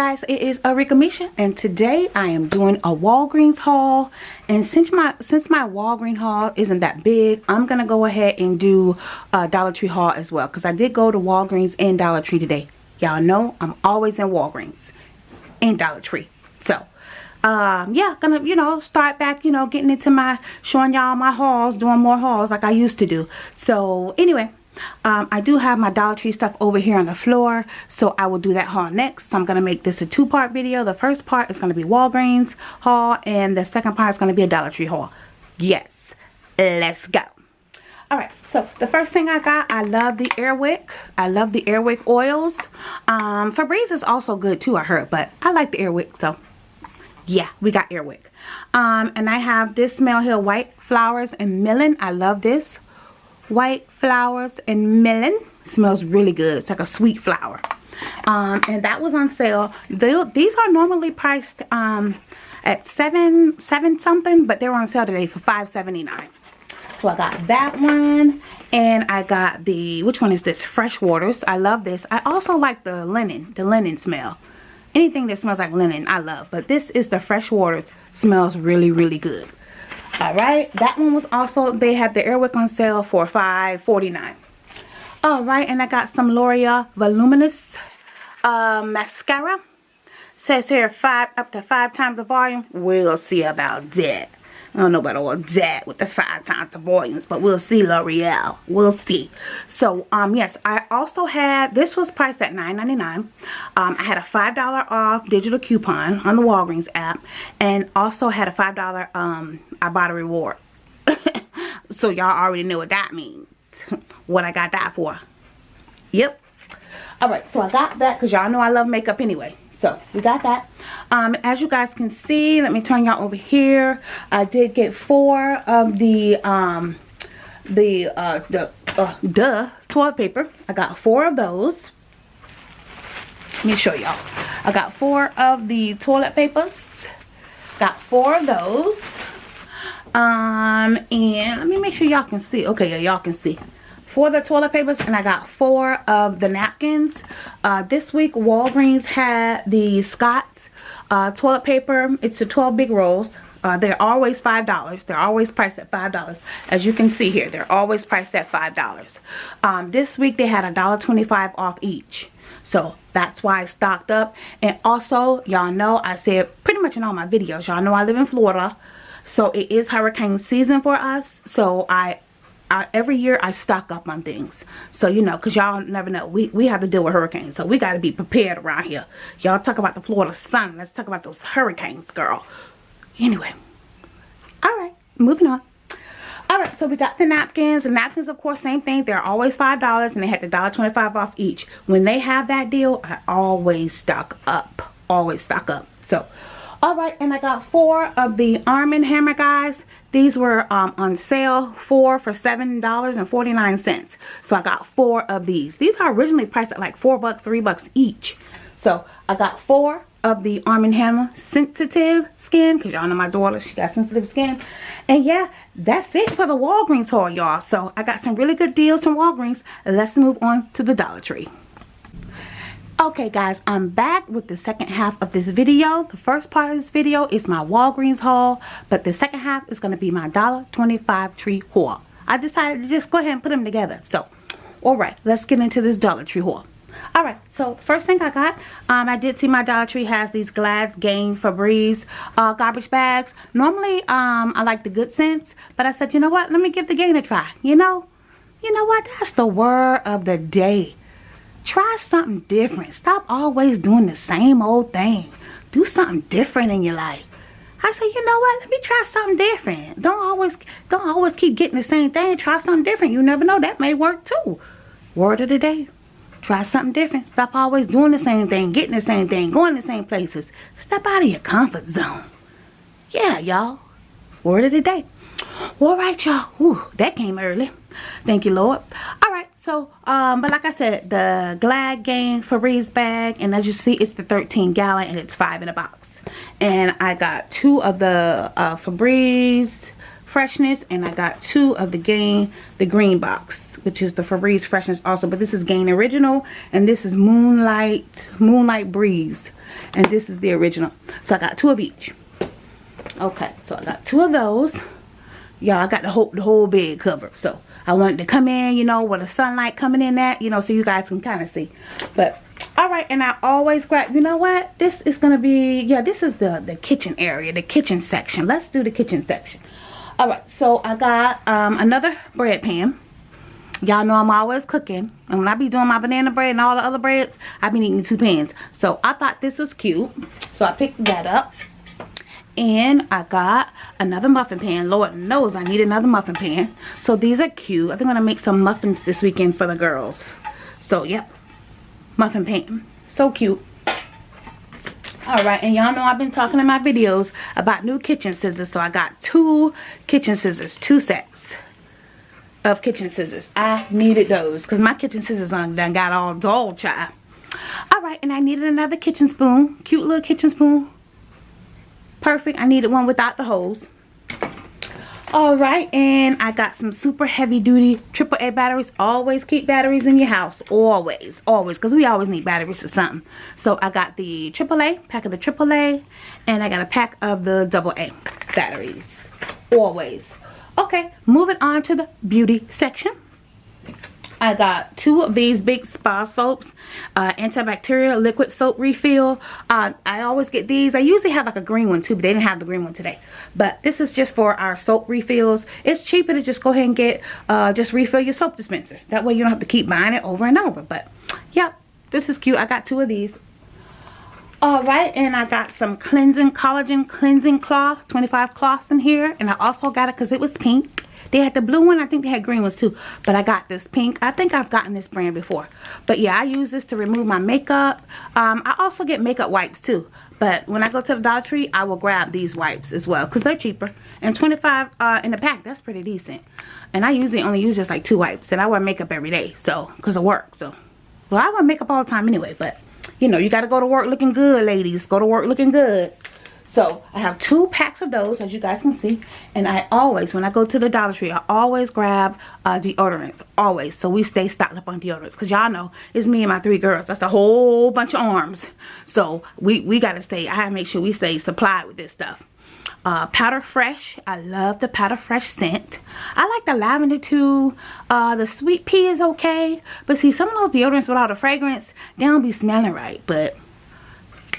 guys, it is Arika Misha and today I am doing a Walgreens haul and since my since my Walgreens haul isn't that big, I'm to go ahead and do a Dollar Tree haul as well because I did go to Walgreens and Dollar Tree today. Y'all know I'm always in Walgreens and Dollar Tree. So, um, yeah, gonna, you know, start back, you know, getting into my, showing y'all my hauls, doing more hauls like I used to do. So, anyway, um, I do have my Dollar Tree stuff over here on the floor, so I will do that haul next. So I'm to make this a two-part video. The first part is to be Walgreens haul, and the second part is to be a Dollar Tree haul. Yes, let's go. Alright, so the first thing I got, I love the Airwick. I love the Airwick oils. Um, Febreze is also good too, I heard, but I like the Airwick, so yeah, we got Airwick. Um, and I have this Smell Hill White Flowers and Melon. I love this white flowers and melon. Smells really good. It's like a sweet flower. Um, and that was on sale. They, these are normally priced um, at seven seven something but they're on sale today for 5.79 so I got that one and I got the which one is this? Fresh waters. I love this. I also like the linen the linen smell. Anything that smells like linen I love. But this is the fresh waters. Smells really really good all right? That one was also they had the airwick on sale for 5.49 all right and i got some l'oreal voluminous uh, mascara. Says here five up to five times the volume. We'll see about that I don't know about all that with the five times the volumes, but we'll see L'Oreal. We'll see. So, um, yes, I also had, this was priced at $9.99. Um, I had a $5 off digital coupon on the Walgreens app, and also had a $5, um, I bought a reward. so, y'all already know what that means. what I got that for. Yep. Alright, so I got that because y'all know I love makeup anyway so we got that? Um, as you guys can see let me turn y'all over here. I did get four of the um the uh the uh duh toilet paper. I got four of those. Let me show y'all. I got four of the toilet papers. Got four of those. Um and let me make sure y'all can see. Okay yeah y'all can see for the toilet papers and I got four of the napkins. Uh, this week Walgreens had the Scott's uh, toilet paper. It's the 12 big rolls. Uh, they're always $5. They're always priced at $5. As you can see here, they're always priced at $5. Um, this week they had a $1.25 off each. So that's why I stocked up. And also, y'all know I said pretty much in all my videos, y'all know I live in Florida. So it is hurricane season for us. So I I, every year I stock up on things. So, you know, because y'all never know. We, we have to deal with hurricanes. So, we got to be prepared around here. Y'all talk about the Florida sun. Let's talk about those hurricanes, girl. Anyway. Alright, moving on. Alright, so we got the napkins. The napkins, of course, same thing. They're always $5 and they had the $1.25 off each. When they have that deal, I always stock up. Always stock up. So, alright, and I got four of the Arm & Hammer, guys. These were um, on sale, four for $7.49. So I got four of these. These are originally priced at like four bucks, three bucks each. So I got four of the Arm & Hammer sensitive skin because y'all know my daughter she got sensitive skin and yeah that's it for the Walgreens haul y'all so I got some really good deals from Walgreens let's move on to the Dollar Tree Okay guys, I'm back with the second half of this video. The first part of this video is my Walgreens haul, but the second half is going to be my $1.25 tree haul. I decided to just go ahead and put them together. So, alright, let's get into this Dollar Tree haul. Alright, so first thing I got, um, I did see my Dollar Tree has these Glad Gain Febreze uh, garbage bags. Normally, um, I like the good scents, but I said, you know what, let me give the Gain a try. You know, you know what, that's the word of the day Try something different. Stop always doing the same old thing. Do something different in your life. I said, you know what? Let me try something different. Don't always don't always keep getting the same thing. Try something different. You never know. That may work too. Word of the day. Try something different. Stop always doing the same thing, getting the same thing, going the same places. Step out of your comfort zone. Yeah, y'all. Word of the day. All right, y'all. Ooh, that came early. Thank you, Lord. All right. So, um, but like I said, the Glad Gain Febreze bag, and as you see, it's the 13 gallon and it's five in a box. And I got two of the uh, Febreze Freshness. And I got two of the Gain, the green box, which is the Febreze Freshness also. But this is Gain Original. And this is Moonlight, Moonlight Breeze. And this is the original. So I got two of each. Okay, so I got two of those. Y'all, I got the whole, the whole bed covered. So I wanted to come in, you know, with the sunlight coming in that you know, so you guys can kind of see. But all right and i always grab you know what? This is gonna be yeah this is the the kitchen area the kitchen section. Let's do the kitchen section. All right so i got um, another bread pan. Y'all know i'm always cooking and when i be doing my banana bread and all the other breads i've been eating two pans. So i thought this was cute so i picked that up and I got another muffin pan. Lord knows I need another muffin pan. So these are cute. I think I'm going to make some muffins this weekend for the girls. So, yep muffin pan. So cute. Alright, and y'all know I've been talking in my videos about new kitchen scissors. So I got two kitchen scissors, two sets of kitchen scissors. I needed those because my kitchen scissors done got all dull, child. Alright, and I needed another kitchen spoon. Cute little kitchen spoon. Perfect. I needed one without the holes all right and i got some super heavy duty triple a batteries. Always keep batteries in your house. Always always because we always need batteries for something. So i got the triple a pack of the triple a and i got a pack of the double a batteries. Always. Okay moving on to the beauty section I got two of these big spa soaps, uh, antibacterial liquid soap refill. Uh, I always get these. I usually have like a green one too, but they didn't have the green one today. But this is just for our soap refills. It's cheaper to just go ahead and get, uh, just refill your soap dispenser. That way you don't have to keep buying it over and over. But yep, this is cute. I got two of these. Alright, and I got some cleansing, collagen cleansing cloth, 25 cloths in here. And I also got it because it was pink. They had the blue one. I think they had green ones too. But I got this pink. I think I've gotten this brand before. But yeah, I use this to remove my makeup. Um, I also get makeup wipes too. But when I go to the Dollar Tree, I will grab these wipes as well. Because they're cheaper. And 25 uh, in the pack, that's pretty decent. And I usually only use just like two wipes. And I wear makeup every day. So, because of work. So, well, I wear makeup all the time anyway. But, you know, you got to go to work looking good, ladies. Go to work looking good. So I have two packs of those as you guys can see. And I always, when I go to the Dollar Tree, I always grab uh, deodorants. Always. So we stay stocked up on deodorants. Because y'all know, it's me and my three girls. That's a whole bunch of arms. So we, we got to stay, I make sure we stay supplied with this stuff. Uh, powder fresh i love the powder fresh scent i like the lavender too uh, the sweet pea is okay but see some of those deodorants without the fragrance they don't be smelling right but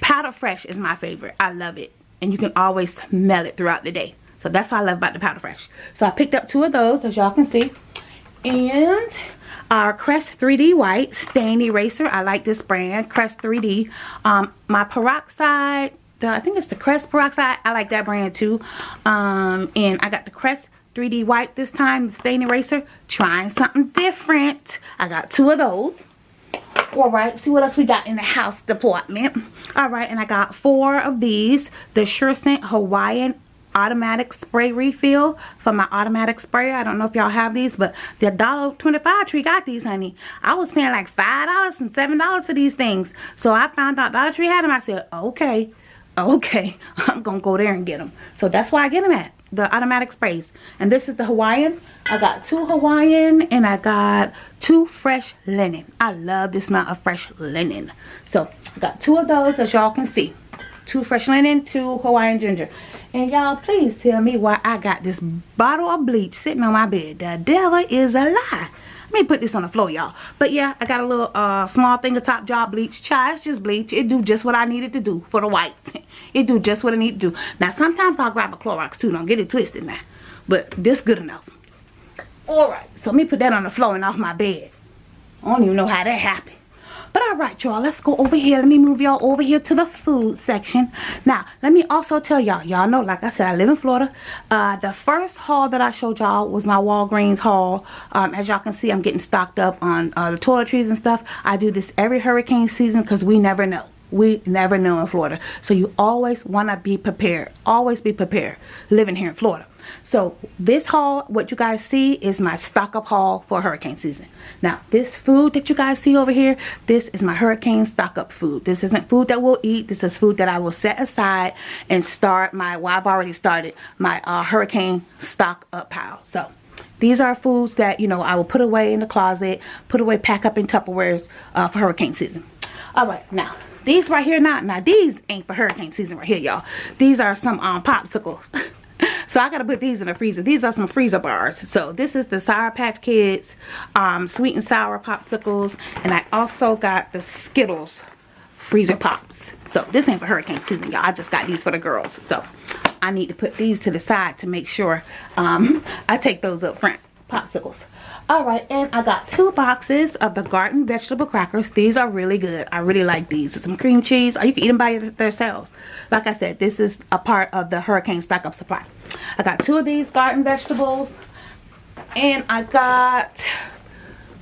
powder fresh is my favorite i love it and you can always smell it throughout the day. So that's what I love about the Powder Fresh. So I picked up two of those as y'all can see. And our Crest 3D White Stain Eraser. I like this brand, Crest 3D. Um, my Peroxide, the, I think it's the Crest Peroxide. I like that brand too. Um, and I got the Crest 3D White this time, the Stain Eraser. Trying something different. I got two of those all right see what else we got in the house department. All right and i got four of these. The sure scent hawaiian automatic spray refill for my automatic sprayer. I don't know if y'all have these but the dollar 25 tree got these honey. I was paying like five dollars and seven dollars for these things. So i found out dollar tree had them i said okay okay i'm gonna go there and get them so that's why i get them at the automatic sprays. And this is the hawaiian. I got two hawaiian and i got two fresh linen. I love the smell of fresh linen. So i got two of those as y'all can see. Two fresh linen two hawaiian ginger. And y'all please tell me why i got this bottle of bleach sitting on my bed. The devil is a lie let me put this on the floor, y'all. But yeah, I got a little uh, small thing of top job bleach. Child, it's just bleach. It do just what I needed to do for the white. it do just what I need to do. Now, sometimes I'll grab a Clorox too. Don't get it twisted now. But this good enough. Alright, so let me put that on the floor and off my bed. I don't even know how that happened. But all right, y'all, let's go over here. Let me move y'all over here to the food section. Now, let me also tell y'all, y'all know, like I said, I live in Florida. Uh, the first haul that I showed y'all was my Walgreens haul. Um, as y'all can see, I'm getting stocked up on uh, the toiletries and stuff. I do this every hurricane season because we never know. we never know in Florida. So you always want to be prepared. Always be prepared living here in Florida. So this haul, what you guys see is my stock up haul for hurricane season. Now this food that you guys see over here, this is my hurricane stock up food. This isn't food that we'll eat. This is food that I will set aside and start my, well I've already started my uh, hurricane stock up pile. So these are foods that, you know, I will put away in the closet, put away, pack up in Tupperwares uh, for hurricane season. All right, now these right here not now these ain't for hurricane season right here y'all these are some um popsicles so i gotta put these in the freezer. These are some freezer bars. So this is the sour patch kids um sweet and sour popsicles and i also got the skittles freezer pops. So this ain't for hurricane season y'all. I just got these for the girls. So i need to put these to the side to make sure um i take those up front. Popsicles. All right and i got two boxes of the garden vegetable crackers. These are really good. I really like these. With some cream cheese or you can eat them by themselves. Like i said this is a part of the hurricane stock up supply i got two of these garden vegetables and i got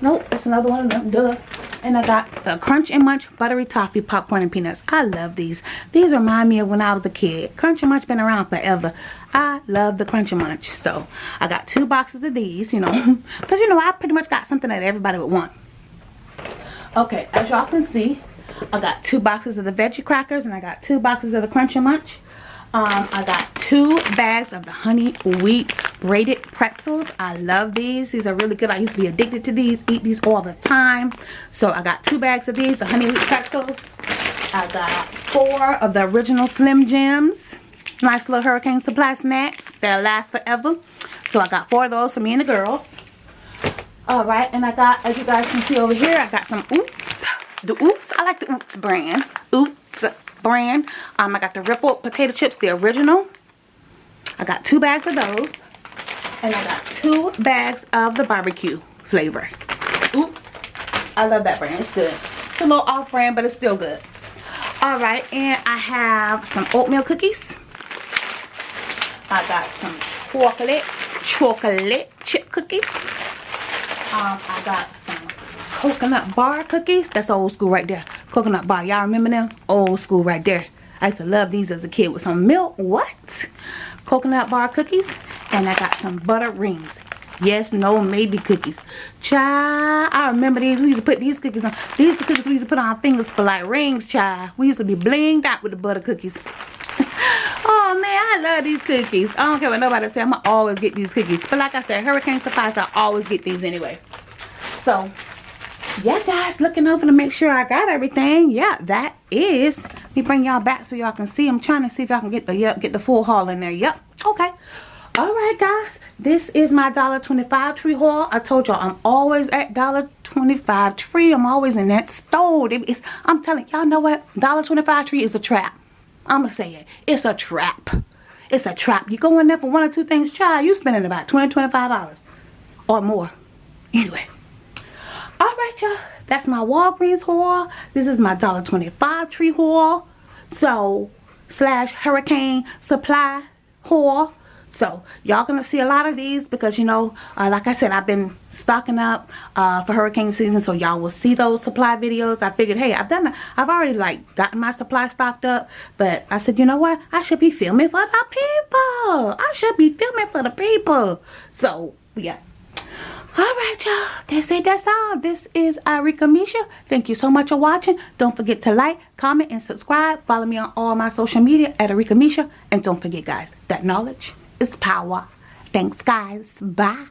nope that's another one of them duh and i got the crunch and munch buttery toffee popcorn and peanuts i love these these remind me of when i was a kid crunch and munch been around forever I love the Crunch and Munch. So I got two boxes of these, you know. Because, you know, I pretty much got something that everybody would want. Okay, as y'all can see, I got two boxes of the veggie crackers and I got two boxes of the Crunch and Munch. Um, I got two bags of the honey wheat braided pretzels. I love these. These are really good. I used to be addicted to these, eat these all the time. So I got two bags of these, the honey wheat pretzels. I got four of the original Slim Jims. Nice little Hurricane Supply snacks that'll last forever. So I got four of those for me and the girls. Alright, and I got, as you guys can see over here, I got some Oops. The Oops, I like the Oops brand. Oops brand. Um, I got the Ripple potato chips, the original. I got two bags of those. And I got two bags of the barbecue flavor. Oops. I love that brand. It's good. It's a little off brand, but it's still good. Alright, and I have some oatmeal cookies. I got some chocolate, chocolate chip cookies. Um, I got some coconut bar cookies. That's old school right there. Coconut bar. Y'all remember them? Old school right there. I used to love these as a kid with some milk. What? Coconut bar cookies. And I got some butter rings. Yes, no, maybe cookies. Child, I remember these. We used to put these cookies on. These are the cookies we used to put on our fingers for like rings, child. We used to be blinged out with the butter cookies. oh man i love these cookies i don't care what nobody say i'm gonna always get these cookies but like i said hurricane supplies i always get these anyway so yeah guys looking over to make sure i got everything yeah that is me bring y'all back so y'all can see i'm trying to see if y'all can get the yep get the full haul in there yep okay all right guys this is my dollar 25 tree haul i told y'all i'm always at dollar 25 tree i'm always in that store it's, i'm telling y'all know what dollar 25 tree is a trap I'ma say it. It's a trap. It's a trap. You go in there for one or two things, child, you spending about 20 $25 or more. Anyway. Alright, y'all. That's my Walgreens haul. This is my $1.25 tree haul. So, slash hurricane supply haul so y'all gonna see a lot of these because you know uh, like i said i've been stocking up uh, for hurricane season so y'all will see those supply videos i figured hey i've done i've already like gotten my supply stocked up but i said you know what i should be filming for the people i should be filming for the people so yeah all right y'all. That's it. That's all. This is uh, Arika Misha. Thank you so much for watching. Don't forget to like comment and subscribe. Follow me on all my social media at Arika Misha. And don't forget guys that knowledge is power. Thanks, guys. Bye.